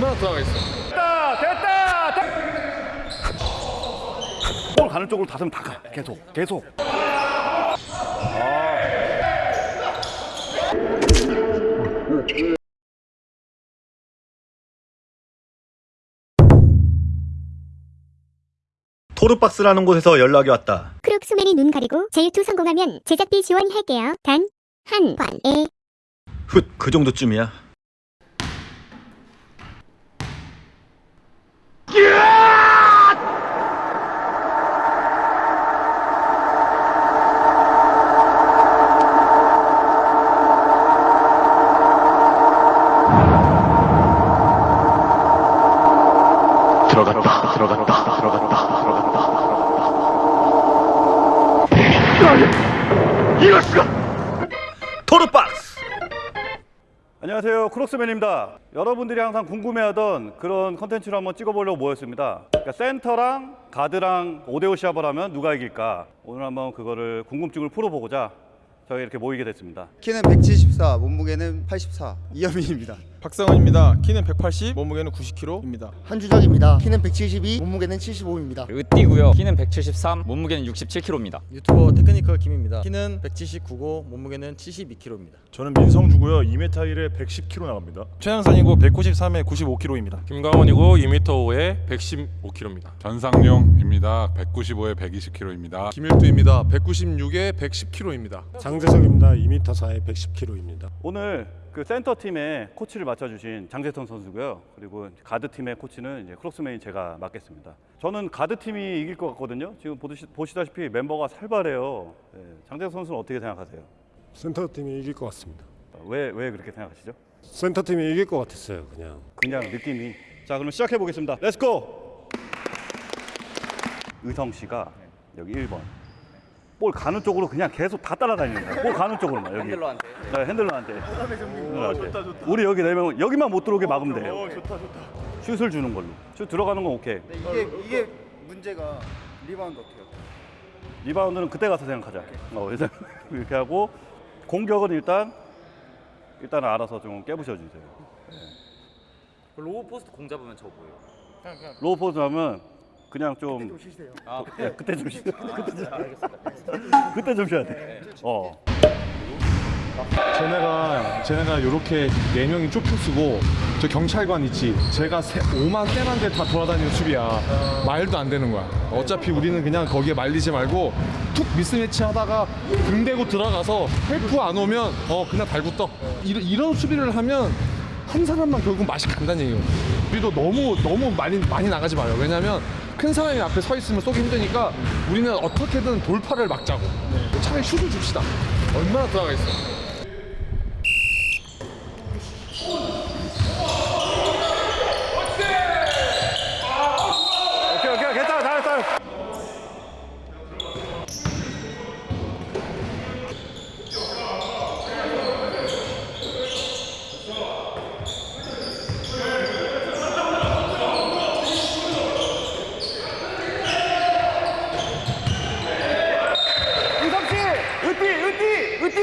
얼마나 들어가 있어? 됐다 됐다 볼 가는 쪽으로 다슴 다가 계속 계속 토르박스라는 곳에서 연락이 왔다. 크록스맨이 눈 가리고 제일투 성공하면 제작비 지원할게요. 단한 번에 훗, 그 정도쯤이야. 크록스맨입니다 여러분들이 항상 궁금해하던 그런 컨텐츠를 한번 찍어보려고 모였습니다 그러니까 센터랑 가드랑 5대5 시합을 하면 누가 이길까 오늘 한번 그거를 궁금증을 풀어보고자 저희 이렇게 모이게 됐습니다 키는 174, 몸무게는 84. 이현민입니다. 박성원입니다. 키는 180, 몸무게는 90kg입니다. 한주정입니다. 키는 172, 몸무게는 75입니다. 으띠고요. 키는 173, 몸무게는 67kg입니다. 유튜버 테크니컬 김입니다. 키는 179고 몸무게는 72kg입니다. 저는 민성주고요. 2m 1에 110kg 나갑니다. 최양산이고 193에 95kg입니다. 김강원이고 2m 5에 115kg입니다. 전상용입니다. 195에 120kg입니다. 김일두입니다. 196에 110kg입니다. 장재성입니다. 2m 4에 110kg입니다. 오늘 그 센터 팀의 코치를 맡아주신 장재선 선수고요. 그리고 가드 팀의 코치는 이제 크록스맨이 제가 맡겠습니다. 저는 가드 팀이 이길 것 같거든요. 지금 보시, 보시다시피 멤버가 살벌해요. 네, 장재선 선수는 어떻게 생각하세요? 센터 팀이 이길 것 같습니다. 왜 왜 그렇게 생각하시죠? 센터 팀이 이길 것 같았어요. 그냥. 그냥 느낌이. 자 그럼 시작해 보겠습니다. Let's go. 의성 씨가 여기 1번. 볼 가는 쪽으로 그냥 계속 다 따라다니는 거야. 볼 가는 쪽으로만 여기. handler한테. 네, handler한테. handler한테. 우리 여기 내면 여기만 못 들어오게 막으면 돼요. 좋다 좋다. 슛을 주는 걸로. 슛 들어가는 건 오케이. 이게 이게 문제가 리바운드 어떻게 해요? 리바운드는 그때 가서 생각하자. 어, 일단 이렇게 하고 공격은 일단 일단 알아서 좀 깨부셔 주세요. 로우 포스트 공 잡으면 저 뭐예요? 로우 포즈 하면 그냥 좀 아, 네, 그때 좀 쉬. 그때 좀 그때 좀 쉬어야 돼. 어. 쟤네가 쟤네가 이렇게 네 명이 좁혀 쓰고 저 경찰관 있지. 제가 세, 5만 세만 대다 돌아다니는 수비야. 말도 안 되는 거야. 어차피 우리는 그냥 거기에 말리지 말고 툭 미스매치 하다가 등 대고 들어가서 헬프 안 오면 어 그냥 달고 떠. 이런, 이런 수비를 하면 한 사람만 결국 맛이 간다는 얘기예요. 우리도 너무 너무 많이 많이 나가지 마요. 왜냐면 큰 사람이 앞에 서 있으면 쏘기 힘드니까 우리는 어떻게든 돌파를 막자고. 차라리 슛을 줍시다. 얼마나 들어가 있어? 오케이 오케이 괜찮아 잘했어. 이성 씨, 으띠, 으띠, 으띠,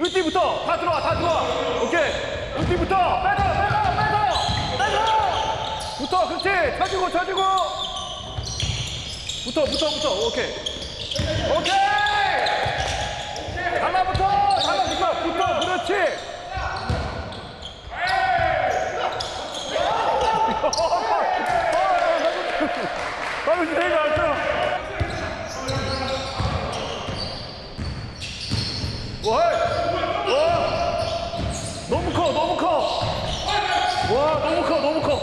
으띠부터 다 들어와, 다 들어와. 오케이, 으띠부터 빼서, 빼서, 빼서, 빼서. 붙어, 그렇지. 쳐주고, 쳐주고. 붙어, 붙어, 붙어. 오케이, 오케이. 달라붙어, 달라붙어, 붙어, 그렇지. 너무 커, 너무 커. 와, 너무 커, 너무 커.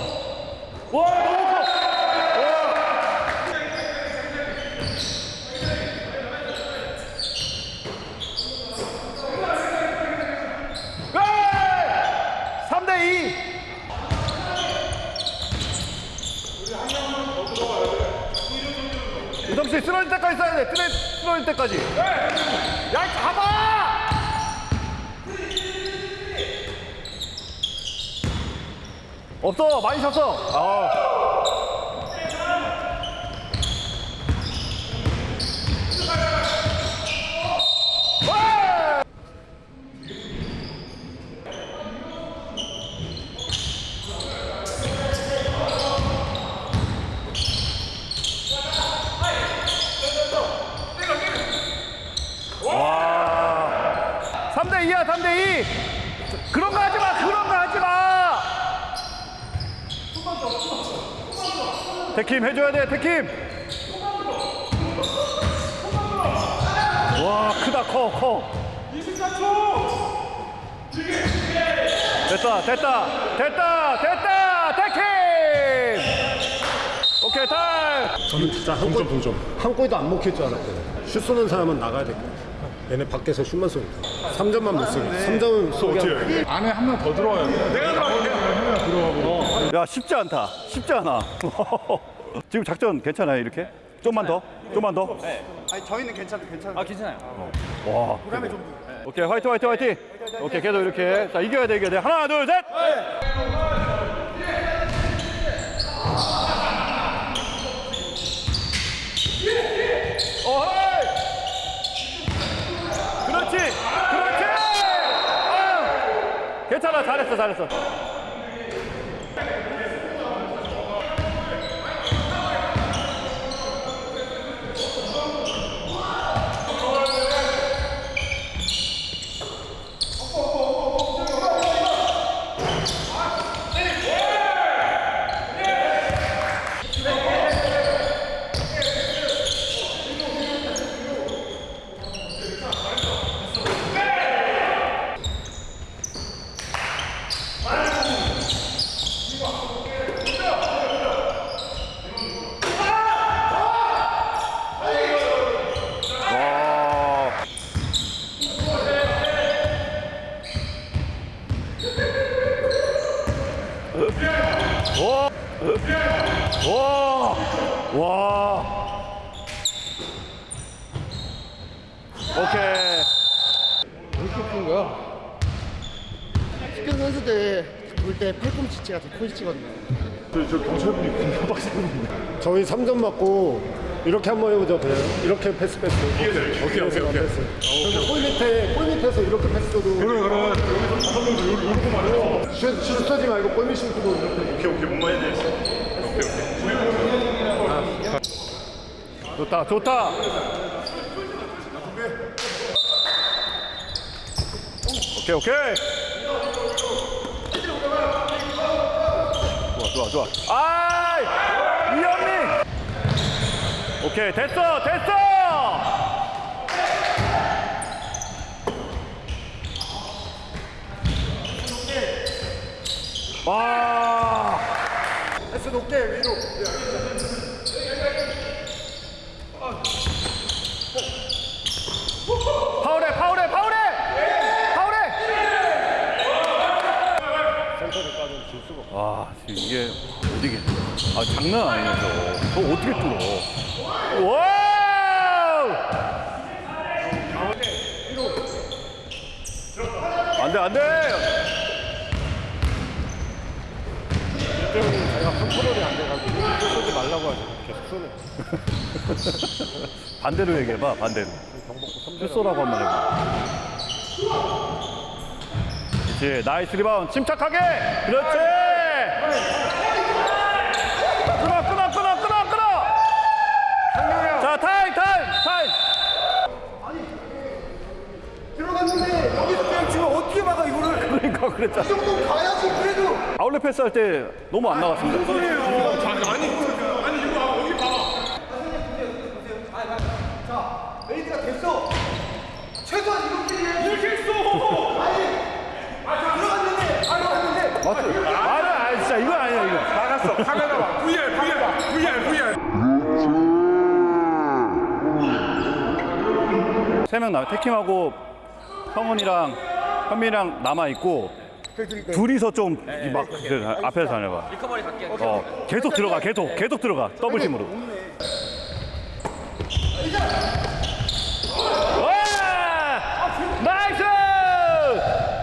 와, 너무 커. 와. 에이! 3대 2. 유동 씨 쓰러질 때까지 써야 돼. 쓰러, 쓰러질 때까지. 야, 잡아! 없어, 많이 쳤어. 아. 2야 3대 2 그런 거 하지 마 그런 거 하지 마 태킴 해줘야 돼 태킴 와 크다 커 커 24초 됐다 됐다 됐다 됐다 태킴 오케이 타임 저는 진짜 한 골, 동점. 한 골도 안 먹힐 줄 알았거든요. 슛 쏘는 사람은 나가야 될 거야. 얘네 밖에서 슛만 쏘니까. 3점만 못 쏘게. 3점은 쏘게. 안에 한 명 더 들어와요. 야 쉽지 않다 쉽지 않아 지금 작전 괜찮아요 이렇게 좀만 더 좀만 더 아니 저희는 괜찮아 괜찮아. 아 괜찮아요. 와. 오케이 화이팅 화이팅 화이팅. 오케이 계속 이렇게 자 이겨야 돼 이겨야 돼 하나 둘 셋. 어헤이. 그렇지 그렇지. 아. 괜찮아 잘했어 잘했어. 와. 와. 와. 오케이. 축구 선수들 볼때 팔꿈치치가 더 포지치거든요. 저희 3점 맞고 이렇게 한번 해보죠. 그냥 이렇게 패스 패스. 오케이 오케이 오케이. 오케이. 그래서 골 밑에 골 밑에서 이렇게 패스도. 그래 그래. 슛, 슛 쏘지 말고 골밑 슛도. 오케이 오케이 뭔 말인지 좋다 좋다. 오케이 오케이. 좋아 좋아 좋아. 아이. 오케이 됐어 됐어. 와. 패스 높게 위로. 파울해 파울해 파울해 파울해 와 지금 이게 어디게 아 장난 아니네 저거 저 어떻게 뚫어 wow! 안돼 안돼! 제가 컨트롤이 안 돼가지고 슛 쏘지 말라고 하죠. 계속 쏘네. 반대로 얘기해봐 반대로. 슛 쏘라고 한번 해봐. 그렇지 nice 리바운드. 침착하게! 그렇지 끊어 끊어 끊어 끊어 끊어 자 타임 타임 타임 들어갔는데 여기서 그냥 지금 어떻게 막아 이거를? 그러니까 그랬잖아 이 정도 가야지 그래도. 아울렛 패스 할 때 너무 안 나갔습니다 made가 됐어. 최소한 이렇게 이렇게 했어. 아니. 아 들어갔는데 들어갔는데. 맞죠? 아니 아니 진짜 이건 아니야 이거 나갔어 카메라 봐 VR VR VR VR 세명 나 태킴하고 형훈이랑 현민이랑 남아 있고 둘이서 좀 막 앞에서 다녀봐. recovery 갈게요. 어 계속 들어가 계속 계속 들어가. double team으로. 와! nice!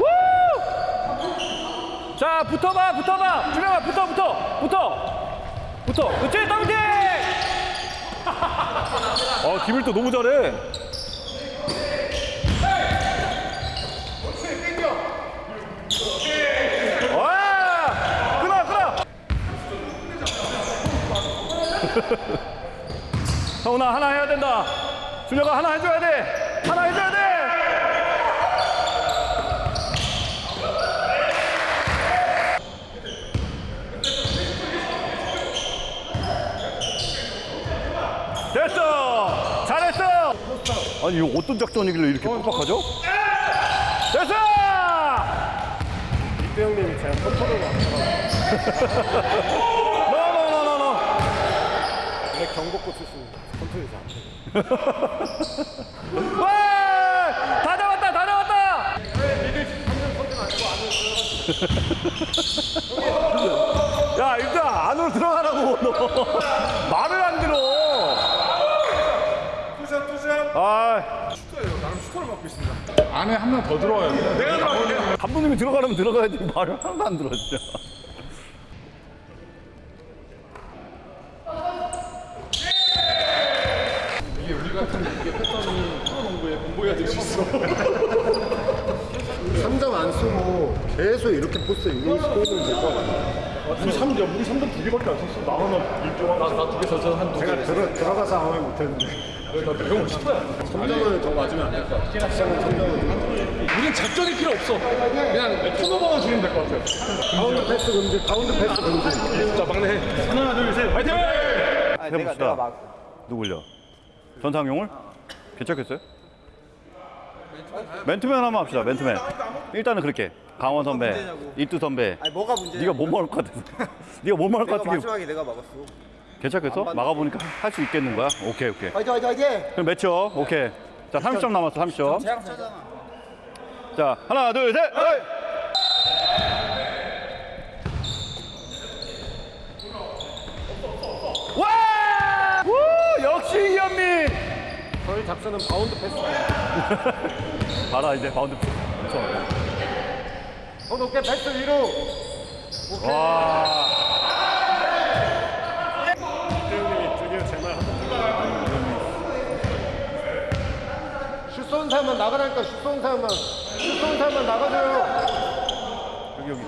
우! 자 붙어봐 붙어봐. 준영아 붙어 붙어 붙어. 붙어. 그렇지 double team 어 김일도 너무 잘해 성훈아 하나 해야 된다. 준혁아 하나 해줘야 돼. 하나 해줘야 돼. 됐어. 잘했어. 아니 이거 어떤 작전이길래 이렇게 어, 빡빡하죠? 됐어. 이태 형님이 제가 컨트롤을 안 경복고 출신입니다. 컨트롤이 안 돼. 와! 다 잡았다 다 잡았다! 야 일단 안으로 들어가라고 너 말을 안 들어 two shot two shot. 아 슈터예요. 나름 슈터를 맡고 있습니다. 안에 한 명 더 들어와요. 내가 들어갈게요. 감독님이 들어가려면 들어가야지 말을 하나도 안 들어 진짜 계속 이렇게 포스에 유닛 스코어는 될것 같아요. 우리 3점, 우리 3점 두 개밖에 안 썼어. 나 하나 1점 하나. 나두개 썼어. 한두 개. 제가 들어, 들어가서 아무 말 못했는데. 형 슈터야. 3점을 더 맞으면 안될것 같아요. 시작은 3점을. 우린 작전이 필요 없어. 그냥 턴오버만 주면 될 것 같아요. 가운데 패스 금지, 가운데 패스 금지. 자, 막내 해. 하나, 둘, 셋. 화이팅! 해봅시다 누굴요? 전상용을? 괜찮겠어요? 맨투맨 한번 합시다 맨투맨 일단은 그렇게 강원 선배 이뚜 선배 아니 뭐가 문제야? 네가 못 막을 것 같아서 네가 못 막을 것 같은 게 마지막에 내가 막았어. 괜찮겠어? 막아보니까 할 수 있겠는 거야? 오케이 오케이 화이팅 화이팅 화이팅. 그럼 매쳐 오케이 자 30점 남았어 30점 제랑 차잖아. 자 하나 둘셋 와! 우! 역시 이현민 저희 작전은 바운드 패스. 봐라 이제 바운드 엄청 더 높게 패스 위로. 와 형님이 드디어 제말 슛 쏘는 사람만 나가라니까 슛 쏘는 사람만. 슛 쏘는 사람만 나가줘요. 여기 여기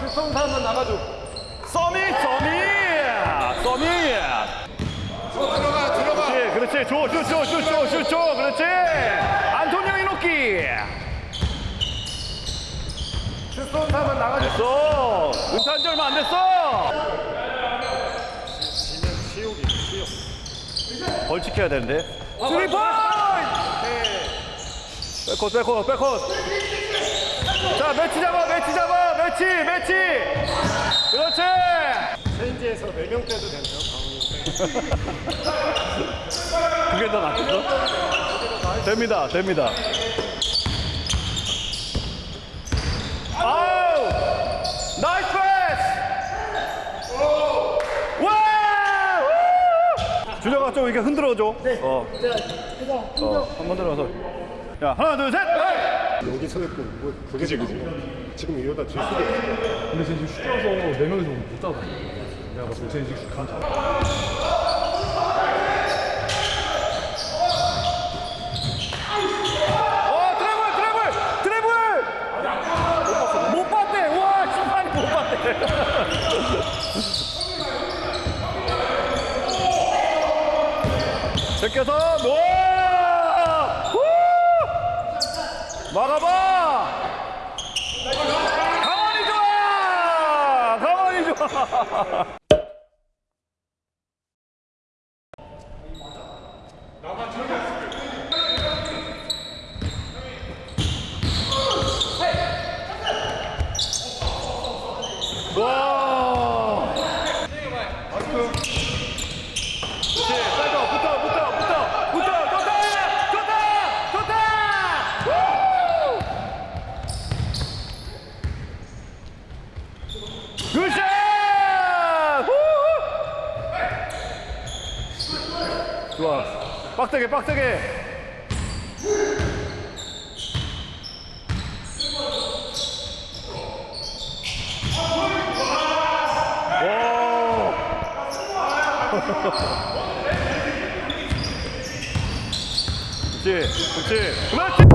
슛 쏘는 사람만 나가줘. 써미 써미 써미 들어가, 들어가. 그렇지 그렇지 줘줘줘줘줘줘 그렇지 안토니오 이노키 나가줘. 됐어. 은퇴한 지 얼마 안 됐어. 벌칙해야 되는데. 스리 포인트 백컷 백컷 백컷. 자 매치 잡아 매치 잡아. 매치 매치. 그렇지. 체인지에서 4명 떼도 되나요? 그게 더 낫겠어? 됩니다 됩니다 아우 nice 패스 와 우! 준혁아 좀 이렇게 흔들어줘 네 어. 어, 한번 들어서 자 하나 둘셋 여기 서 있고 뭐 그지 그지. 지금 이러다 질 수도 있어. 근데 쟤 지금 슈터라서 네 명이서 못 잡아. 내가 봤을 때쟤 지금 안잡아. 어 드래블 드래블 드래블 못 봤대 와 심판이 못 봤대 제껴서 놓아! 후! 막아봐! 강원이 좋아! 강원이 좋아 와. 그렇지, 빨리 와, 붙어, 붙어, 붙어, 붙어, 좋다, 좋다, 좋다. 우! 굿샷! 후! 좋아, 빡세게, 빡세게. 오. 그렇지, 그렇지, 그렇지.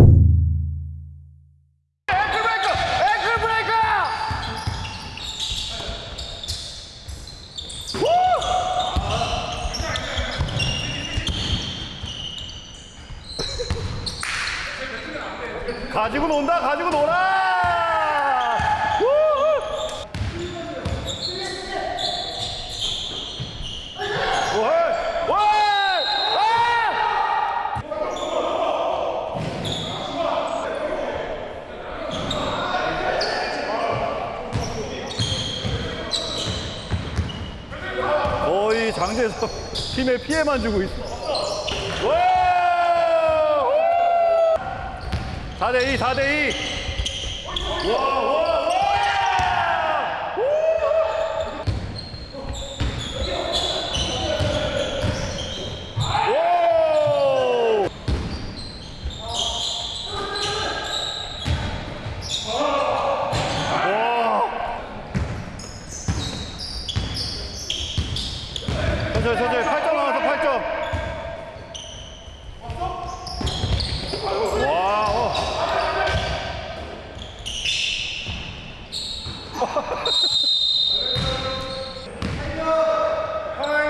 가지고 논다 가지고 놀아! 거의 장재석 팀에 피해만 주고 있어 4대2, 4대2. 와, 와, 와! 오! 천천히 천천히 8점 나왔어 8점 와 어.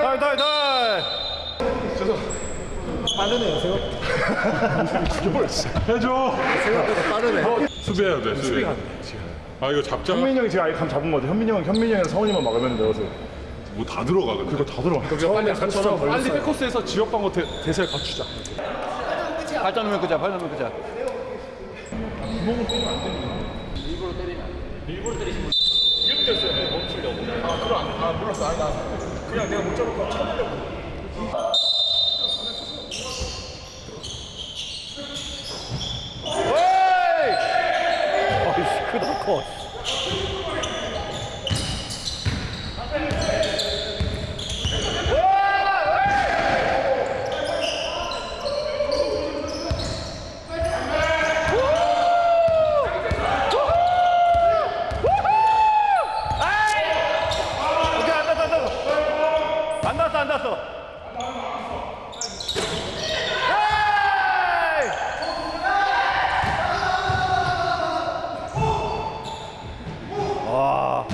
달, 달, 달. 빠르네요 생각 죽여버렸어 해줘. 생각보다 빠르네. 수비해야 돼, 수비. 아, 이거 잡자. 현민이 형이 지금 아예 감 잡은 거 같아. 현민이 형 현민이 형이랑 성훈이만 막으면 되어서. 뭐다 들어가, 근데. 그거 다 들어가. 빨리 저처럼 빨리 백코스에서 지역 방어 대, 대세를 갖추자. 8점 넣으면 그자 8점 넣으면 그자. 그냥 내가 못 잡을 거. 쳐보려고 에이! 어이씨 크다 커 오케이 안 닿았어 안 닿았어 안 닿았어 에이! 와.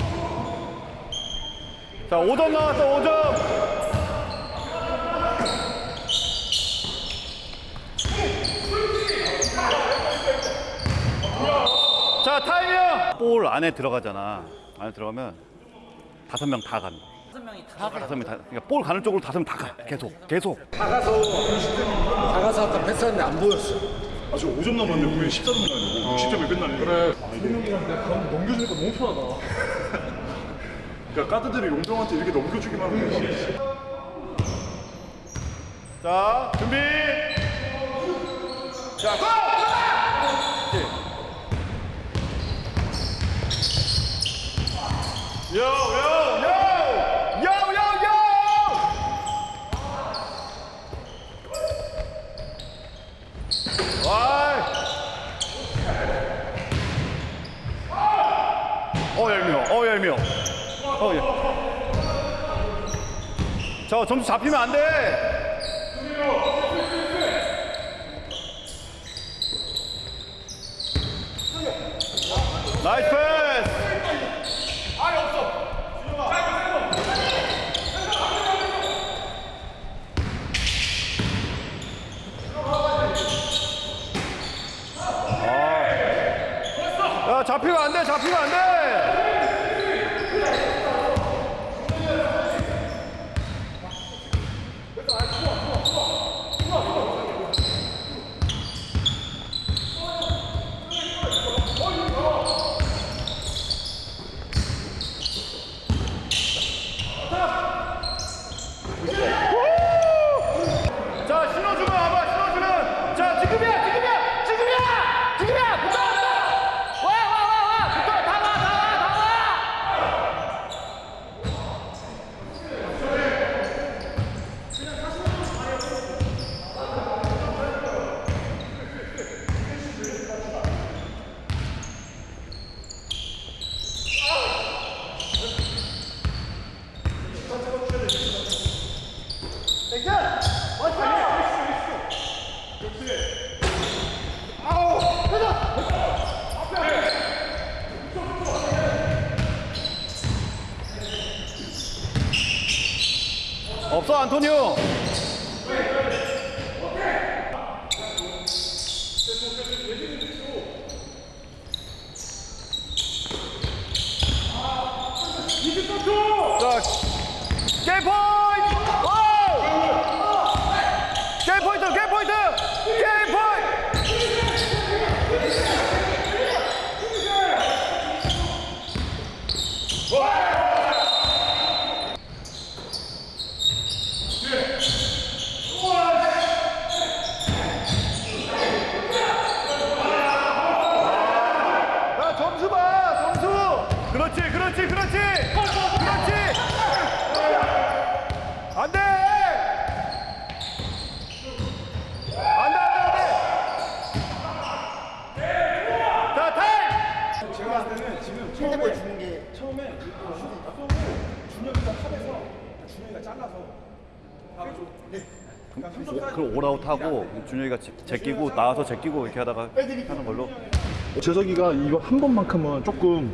자, 5점 나왔어, 5점. 자, 타이밍! 볼 안에 들어가잖아. 안에 들어가면 다섯 명다 간다. 다섯 명이 다다 다섯 명 다. 그러니까 볼 가는 쪽으로 다섯 명 다 가. 계속, 계속. 나가서 나가서 아까 패스하는데 안 보였어. 아저 5점 남았는데 분명히 14점 나야 되고 60점이 끝나네 그래 현민이랑 내가 감 넘겨주니까 너무 편하다 그러니까 까드들이 용병한테 이렇게 넘겨주기만 하면 자, 준비. 자, 고! 요, 요, 요! 요, 요, 요! 와이. 어, 얄미워. 어, 얄미워. 어, 예. 자, 점수 잡히면 안 돼. 나이스 패스! 아. 야, 잡히면 안 돼, 잡히면 안 돼! 준혁이가 잘라서 바로 좀 네. 그러니까 사이즈 그럼 all out 하고 준혁이가 제- 제끼고 나와서 제끼고 이렇게 하다가 하는 걸로. 재석이가 이거 한 번만큼은 조금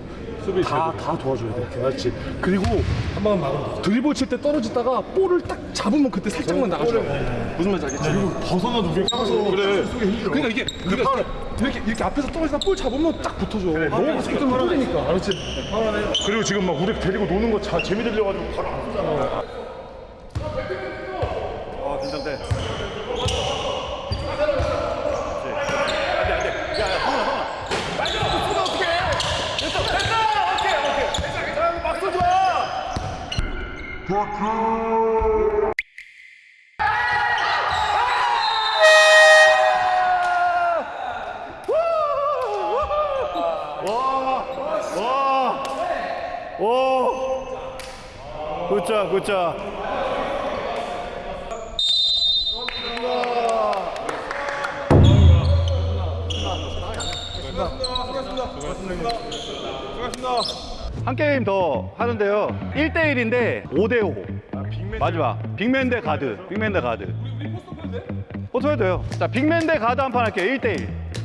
다, 다 도와줘야 돼. 그렇지. 그리고 한번 막으면 드리블 칠 때 떨어지다가 볼을 딱 잡으면 그때 살짝만 나가줘. 무슨 말인지 알겠지? 그리고 벗어나도 우리가 까서 그래. 그러니까 이게 그러니까 이렇게 이렇게 앞에서 떨어지다 볼 잡으면 딱 붙어줘. 너무 속도면 떨리니까. 알았지? 그리고 지금 막 우리 데리고 노는 거 자, 재미 들려가지고 바로 안 쏘잖아. 아, 긴장돼. 와, 오, good job, good job. 한 게임 더 하는데요. 1대1인데 5대5. 마지막. big man 대 가드. big man 대 가드. photo 해도 돼요. 자, big man 대 가드 한 판 할게요. 1대1.